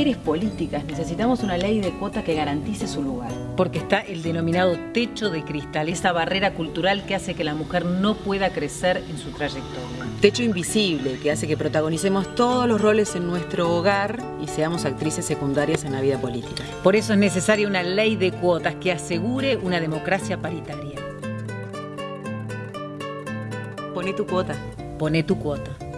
mujeres políticas. Necesitamos una ley de cuota que garantice su lugar. Porque está el denominado techo de cristal, esa barrera cultural que hace que la mujer no pueda crecer en su trayectoria. Techo invisible que hace que protagonicemos todos los roles en nuestro hogar y seamos actrices secundarias en la vida política. Por eso es necesaria una ley de cuotas que asegure una democracia paritaria. Poné tu cuota. Poné tu cuota.